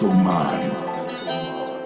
mental mind.